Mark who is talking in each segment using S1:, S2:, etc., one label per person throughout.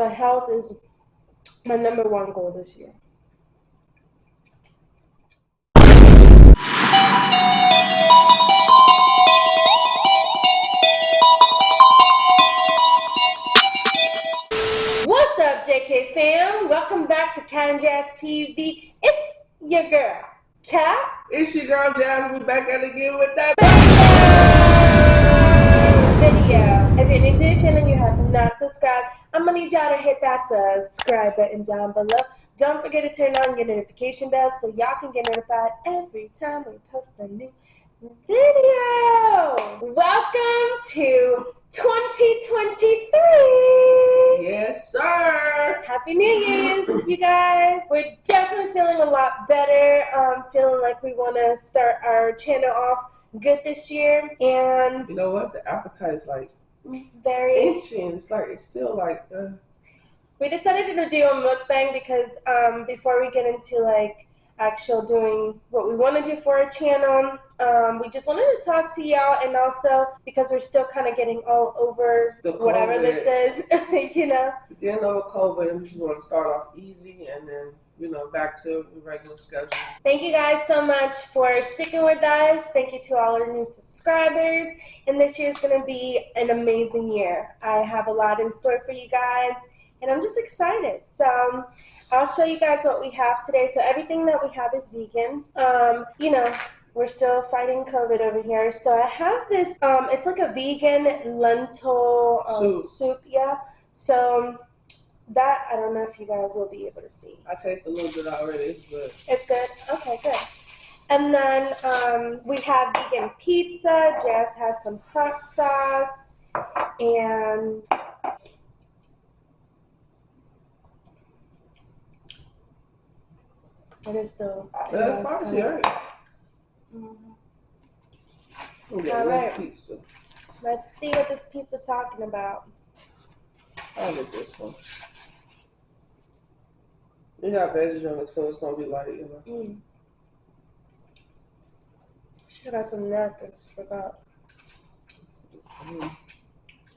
S1: but health is my number one goal this year. What's up, JK fam? Welcome back to Cat and Jazz TV. It's your girl, Cat.
S2: It's your girl Jazz. We back at it again with that
S1: video. If you're new to the channel and you have not subscribed, I'm gonna need y'all to hit that subscribe button down below. Don't forget to turn on your notification bell so y'all can get notified every time we post a new video. Welcome to 2023.
S2: Yes, sir.
S1: Happy New Year's, you guys. We're definitely feeling a lot better. Um, feeling like we want to start our channel off good this year. And
S2: You know what? The appetite is like
S1: very
S2: itching. It's like it's still like. Uh,
S1: we decided to do a mukbang because um, before we get into like actual doing what we want to do for our channel um, we just wanted to talk to y'all and also because we're still kind of getting all over whatever this is you know
S2: getting over COVID, we just want to start off easy and then you know back to regular schedule.
S1: thank you guys so much for sticking with us thank you to all our new subscribers and this year is going to be an amazing year i have a lot in store for you guys and i'm just excited so I'll show you guys what we have today. So everything that we have is vegan. Um, you know, we're still fighting COVID over here. So I have this, um, it's like a vegan lentil um,
S2: Soup.
S1: soup, yeah. So that, I don't know if you guys will be able to see.
S2: I taste a little bit already. It's good.
S1: It's good? Okay, good. And then um, we have vegan pizza. Jazz has some hot sauce. And it is still.
S2: Uh, spicy, all right.
S1: Mhm.
S2: We'll get
S1: All right.
S2: pizza.
S1: Let's see what this pizza talking about.
S2: I'll get this one. We got veggies on it, so it's gonna be like you know.
S1: Mm. Have got some napkins. Forgot.
S2: Mm.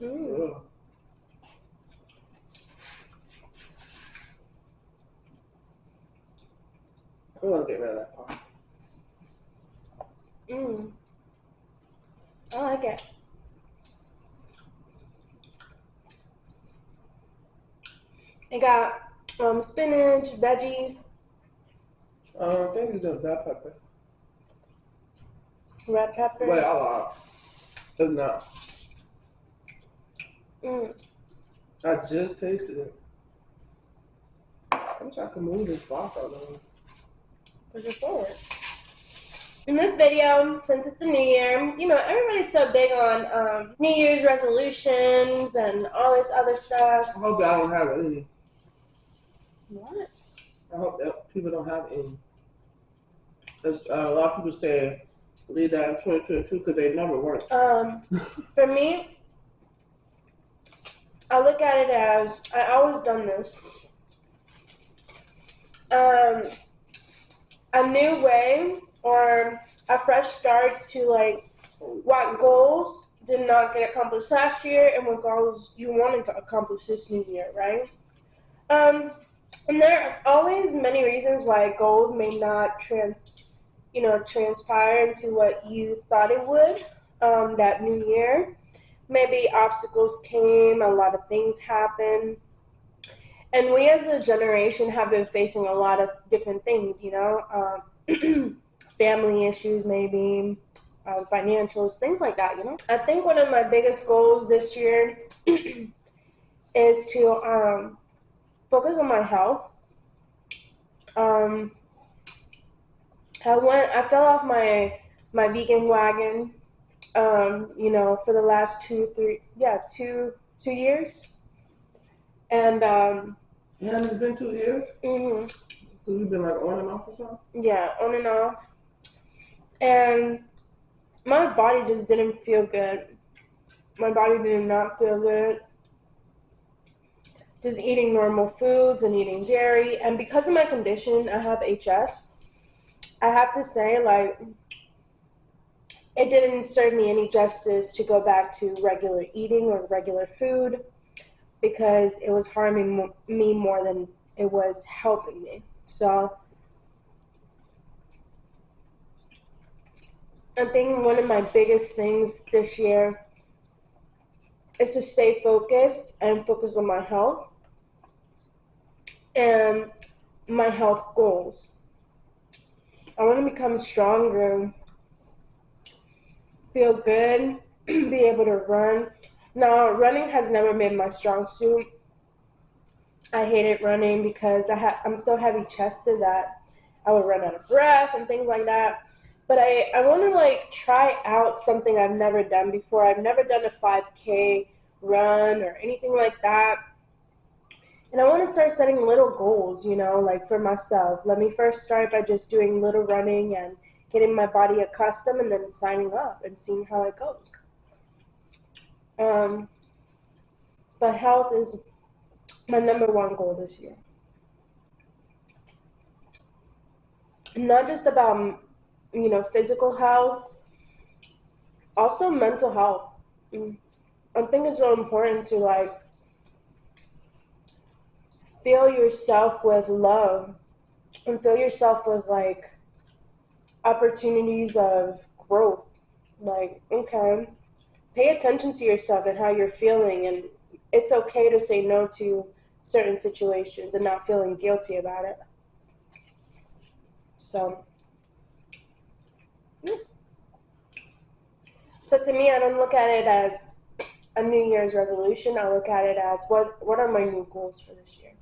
S1: Mm.
S2: Ugh. I'm gonna get rid of that part.
S1: Mm. I like it. It got um, spinach, veggies,
S2: Um, I think it's just that pepper.
S1: red pepper.
S2: Wait, I'll it. It's not.
S1: Mm.
S2: I just tasted it. I wish I could move this box out of.
S1: Push it forward. In this video, since it's a new year, you know, everybody's so big on um, New Year's resolutions and all this other stuff.
S2: I hope I don't have any.
S1: What?
S2: I hope that people don't have any. There's uh, a lot of people say leave that in 2022 because they never work.
S1: Um, for me, I look at it as I always done this. Um, a new way or a fresh start to like what goals did not get accomplished last year and what goals you want to accomplish this new year, right? Um, and there's always many reasons why goals may not trans, you know, transpire into what you thought it would um, that new year. Maybe obstacles came, a lot of things happened. And we as a generation have been facing a lot of different things, you know, um, family issues, maybe, um, financials, things like that, you know. I think one of my biggest goals this year is to um, focus on my health. Um, I went, I fell off my my vegan wagon um, you know, for the last two, three, yeah, two, two years. And, um,
S2: Yeah, it's been two years.
S1: mhm,
S2: Cause we've been like on and off or something.
S1: yeah, on and off. And my body just didn't feel good. My body did not feel good. Just eating normal foods and eating dairy. And because of my condition, I have HS. I have to say, like, it didn't serve me any justice to go back to regular eating or regular food because it was harming me more than it was helping me. So I think one of my biggest things this year is to stay focused and focus on my health and my health goals. I want to become stronger, feel good, be able to run. Now, running has never been my strong suit. I hated running because I ha- I'm so heavy chested that I would run out of breath and things like that. But I, I want to like try out something I've never done before. I've never done a 5K run or anything like that. And I want to start setting little goals, you know, like for myself. Let me first start by just doing little running and getting my body accustomed and then signing up and seeing how it goes. Um, but health is my number one goal this year. Not just about, you know, physical health, also mental health. Mm. I think it's so important to like fill yourself with love and fill yourself with like opportunities of growth. Like, okay, pay attention to yourself and how you're feeling, and it's okay to say no to certain situations and not feeling guilty about it. So, so to me, I don't look at it as a New Year's resolution. I look at it as what what are my new goals for this year.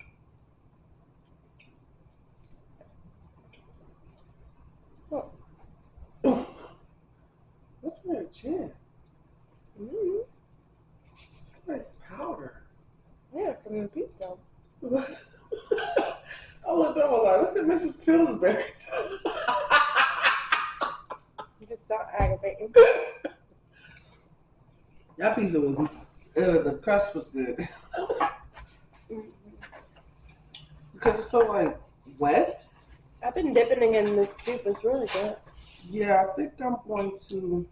S2: What's in your chin?
S1: mm
S2: It's like powder.
S1: Yeah, from the pizza.
S2: I looked up, I'm like, look at Mrs. Pillsbury.
S1: You just so aggravating.
S2: that pizza was, uh, the crust was good.
S1: Mhm.
S2: because it's so, like, wet.
S1: I've been dipping it in this soup. It's really good.
S2: Yeah, I think I'm going to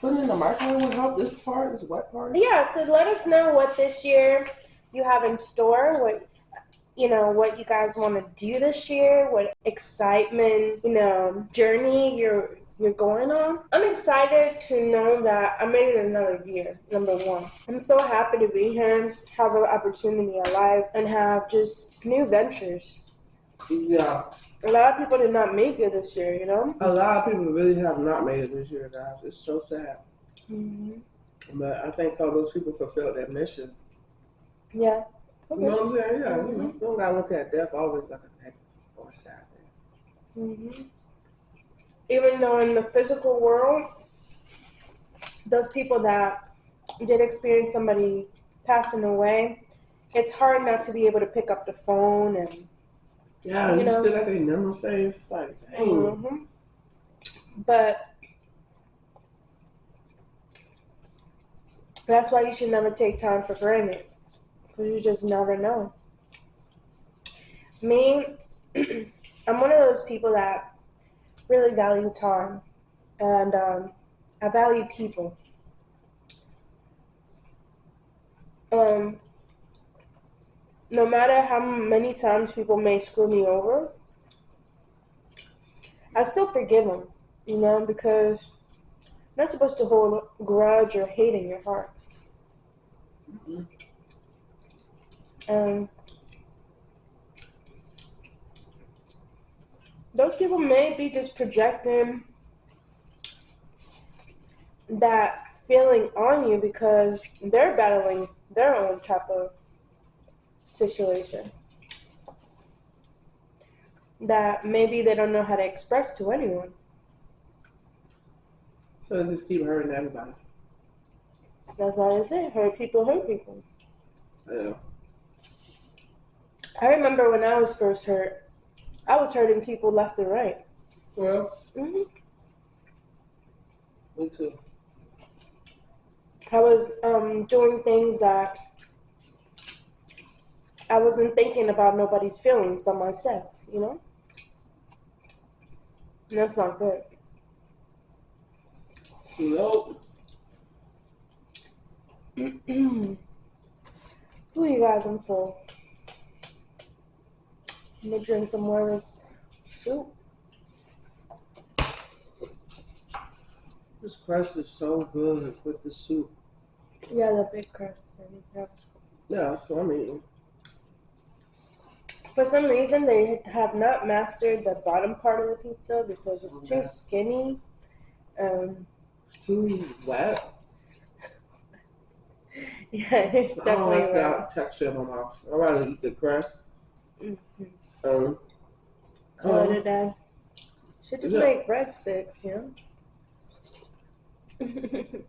S2: put in the microwave and help this part, this wet part.
S1: Yeah, so let us know what this year you have in store, what you know, what you guys want to do this year, what excitement, you know, journey you're you're going on. I'm excited to know that I made it another year, number one. I'm so happy to be here, have an opportunity alive, and have just new ventures.
S2: Yeah,
S1: A lot of people did not make it this year, you know?
S2: a lot of people really have not made it this year, guys. It's so sad.
S1: Mm-hmm.
S2: But I think all those people fulfilled their mission.
S1: Yeah.
S2: You know what I'm saying? Yeah, you, know,
S1: Mhm.
S2: you don't gotta look at death always like a negative or a sad thing.
S1: hmm Even though in the physical world, those people that did experience somebody passing away, it's hard not to be able to pick up the phone and.
S2: Yeah,
S1: You
S2: you,
S1: know.
S2: still got their number saved. It's like, dang.
S1: Mhm. But that's why you should never take time for granted, because you just never know. Me, I'm one of those people that really value time, and um, I value people. Um, no matter how many times people may screw me over, I still forgive them, you know, because you're not supposed to hold a grudge or hate in your heart.
S2: Mhm.
S1: Um, those people may be just projecting that feeling on you because they're battling their own type of situation that maybe they don't know how to express to anyone.
S2: So they just keep hurting everybody.
S1: That's why I say hurt people hurt people.
S2: Yeah.
S1: I remember when I was first hurt, I was hurting people left and right.
S2: Well,
S1: hmm
S2: me too.
S1: I was um, doing things that I wasn't thinking about nobody's feelings but myself, you know? And that's not good.
S2: Nope.
S1: Ooh, you guys, I'm full. Let me drink some more of this soup.
S2: This crust is so good with the soup.
S1: Yeah, the big crust. Yeah.
S2: Yeah, that's what I mean.
S1: For some reason, they have not mastered the bottom part of the pizza because it's too skinny. Um,
S2: too wet.
S1: yeah, it's definitely.
S2: I don't like
S1: wrong.
S2: that texture in my mouth. I'd rather eat the crust.
S1: Mm -hmm.
S2: Um,
S1: Call
S2: um,
S1: it a day. Should just make breadsticks, you know?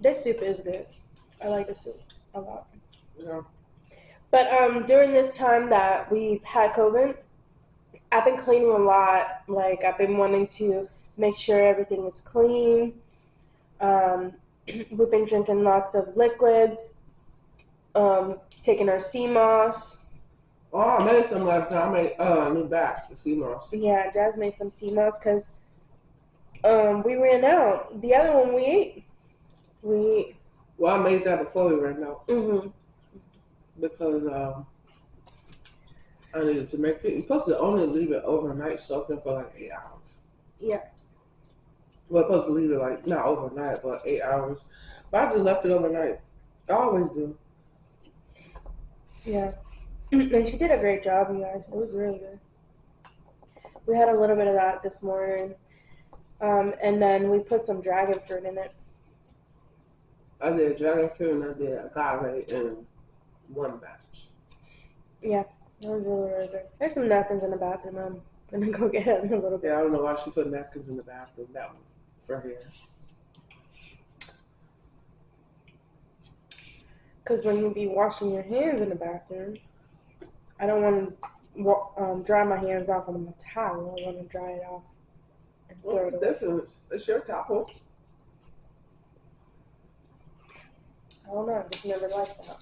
S1: this soup is good. I like the soup a lot. But um, during this time that we've had COVID, I've been cleaning a lot. Like I've been wanting to make sure everything is clean. Um, we've been drinking lots of liquids. Um, taking our sea moss.
S2: Oh, I made some last night. I made uh, a new batch of sea moss.
S1: Yeah, Jazz made some sea moss because um, we ran out. The other one we ate. We.
S2: Well, I made that before we ran out
S1: hmm
S2: because um, I needed to make it. Supposed to only leave it overnight soaking for like eight hours.
S1: Yeah.
S2: Well, supposed to leave it like not overnight, but eight hours. But I just left it overnight. I always do.
S1: Yeah. And she did a great job, you guys. It was really good. We had a little bit of that this morning. Um, and then we put some dragon fruit in it.
S2: I did dragon fruit and I did agave in one batch.
S1: It was really, really good. There's some napkins in the bathroom. I'm gonna go get it in a little bit.
S2: Yeah, I don't know why she put napkins in the bathroom. That was for her.
S1: Because when you be washing your hands in the bathroom, I don't want to um, dry my hands off on the towel. I want to dry it off and throw
S2: What's
S1: it
S2: the
S1: away.
S2: difference? It's your towel.
S1: I don't know. I just never liked that.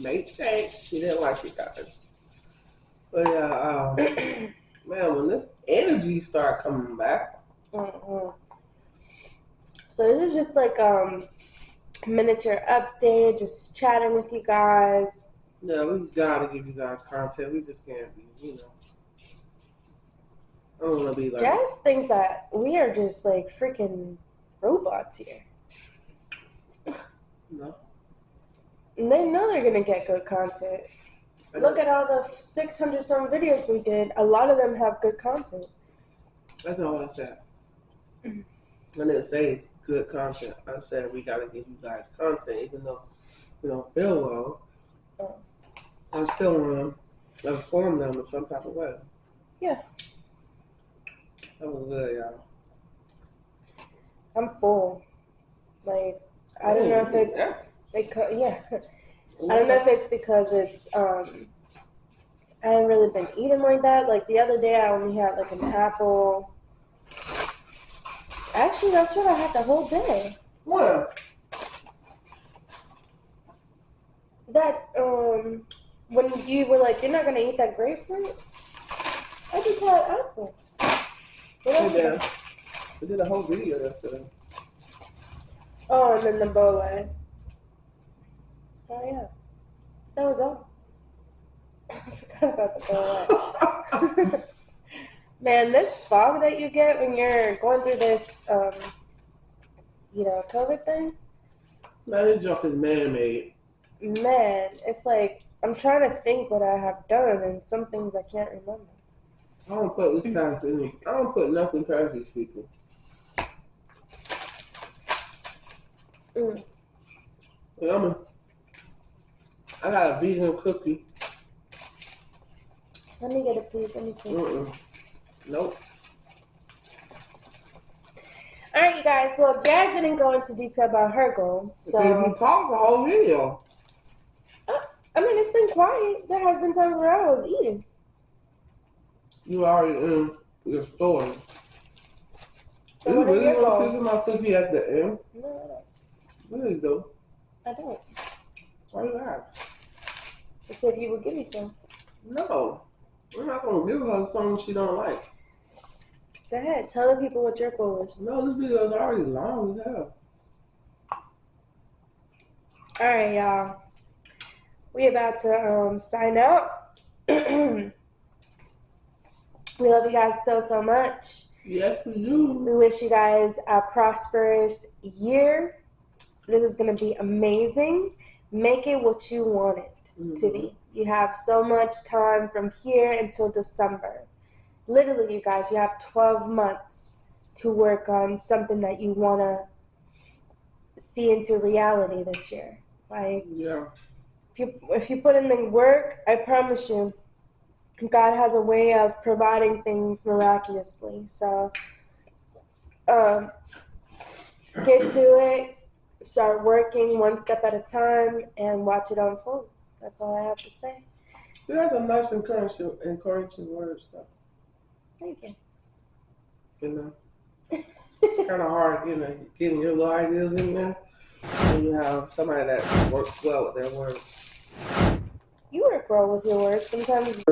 S2: Makes sense. She didn't like it, guys. But yeah, um, man, when this energy start coming back,
S1: Mhm. So this is just like um miniature update, just chatting with you guys.
S2: yeah, we gotta give you guys content. We just can't be, you know. I don't want to be like,
S1: Jazz thinks that we are just like freaking robots here.
S2: no.
S1: And they know they're gonna get good content. Look at all the 600 some videos we did. A lot of them have good content.
S2: That's not what I said. I didn't say good content. I said we gotta give you guys content, even though we don't feel well.
S1: Oh.
S2: I still want to inform them in some type of way.
S1: Yeah.
S2: That was good, y'all.
S1: I'm full. Like I don't know if it's
S2: Yeah.
S1: Because yeah. I don't know if it's because it's um I haven't really been eating like that. Like the other day I only had like an apple. Actually that's what I had the whole day.
S2: What?
S1: That um when you were like, You're not gonna eat that grapefruit? I just had apple. What else? did I-
S2: We did a whole video yesterday.
S1: Oh, and then the bow leg. Oh yeah. That was all. I forgot about the. Man, this fog that you get when you're going through this, um, you know, COVID thing,
S2: Man, this junk is man-made.
S1: man, it's like I'm trying to think what I have done, and some things I can't remember.
S2: I don't put this past any. I don't put nothing past these people.
S1: Mm.
S2: Yeah, I got a vegan cookie.
S1: Let me get it, please. Let me please.
S2: Mm-mm. Nope.
S1: All right, you guys. Well, Jazz didn't go into detail about her goal,
S2: So we talked the whole video.
S1: Uh, I mean, it's been quiet. There has been times where I was eating.
S2: You already in your story.
S1: So
S2: you really want a piece of my cookie at the end?
S1: No,
S2: Really though.
S1: I don't.
S2: Why you ask?
S1: I said you would give me some.
S2: No. We're not gonna give her something she don't like.
S1: Go ahead. Tell the people what your goal is.
S2: No, this video is already long as hell.
S1: All right, y'all. We about to um, sign out. we love you guys so so much.
S2: Yes, we do.
S1: We wish you guys a prosperous year. This is gonna be amazing. Make it what you want it to
S2: Mhm.
S1: be. You have so much time from here until December. Literally, you guys, you have 12 months to work on something that you want to see into reality this year. Like,
S2: Yeah.
S1: if you, if you put in the work, I promise you, God has a way of providing things miraculously. So, um, get to it, start working one step at a time, and watch it unfold. That's all I have to say.
S2: There's a nice encouraging, encouraging words though.
S1: Thank you.
S2: You know, it's kind of hard getting getting your little ideas in there when you have somebody that works well with their words.
S1: You work well with your words. Sometimes